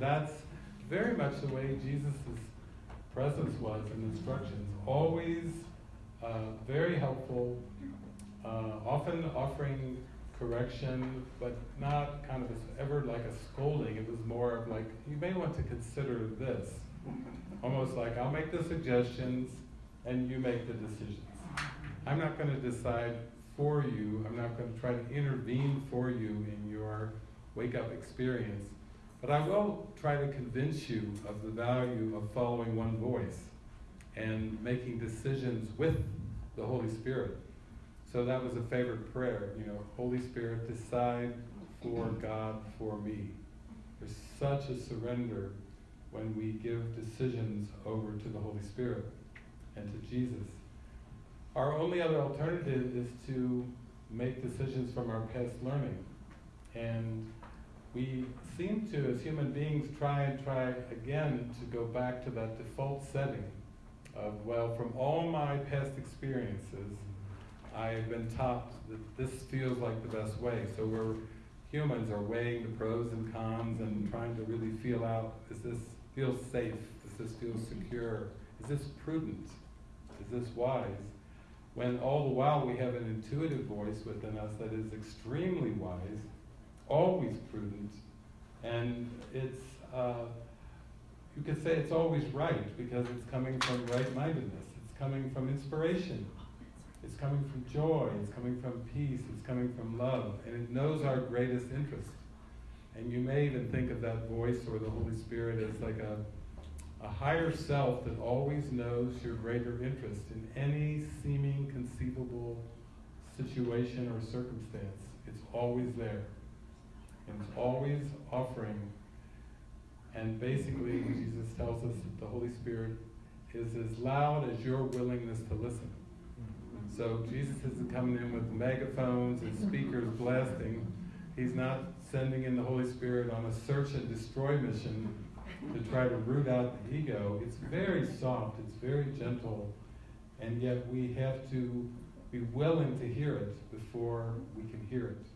And that's very much the way Jesus' presence was in instructions. Always uh, very helpful, uh, often offering correction, but not kind of a, ever like a scolding. It was more of like, you may want to consider this. Almost like, I'll make the suggestions and you make the decisions. I'm not going to decide for you, I'm not going to try to intervene for you in your wake up experience, but I will try to convince you of the value of following one voice and making decisions with the Holy Spirit. So that was a favorite prayer, you know, Holy Spirit, decide for God for me. There's such a surrender when we give decisions over to the Holy Spirit and to Jesus. Our only other alternative is to make decisions from our past learning. And we seem to, as human beings, try and try again to go back to that default setting of, well, from all my past experiences, I've been taught that this feels like the best way. So we're humans are weighing the pros and cons and trying to really feel out, is this feel safe? Does this feel secure? Is this prudent? Is this wise? When all the while we have an intuitive voice within us that is extremely wise, always prudent, and it's, uh, you could say it's always right because it's coming from right mindedness, it's coming from inspiration. It's coming from joy, it's coming from peace, it's coming from love, and it knows our greatest interest. And you may even think of that voice or the Holy Spirit as like a, a higher self that always knows your greater interest in any seeming conceivable situation or circumstance. It's always there. And always offering. And basically, Jesus tells us that the Holy Spirit is as loud as your willingness to listen. So Jesus isn't coming in with megaphones and speakers blasting. He's not sending in the Holy Spirit on a search and destroy mission to try to root out the ego. It's very soft, it's very gentle, and yet we have to be willing to hear it before we can hear it.